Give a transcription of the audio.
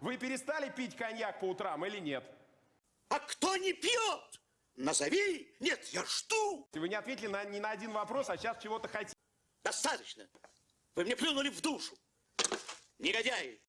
Вы перестали пить коньяк по утрам или нет? А кто не пьет? Назови. Нет, я жду. Вы не ответили на, ни на один вопрос, а сейчас чего-то хотите. Достаточно. Вы мне плюнули в душу. Негодяи.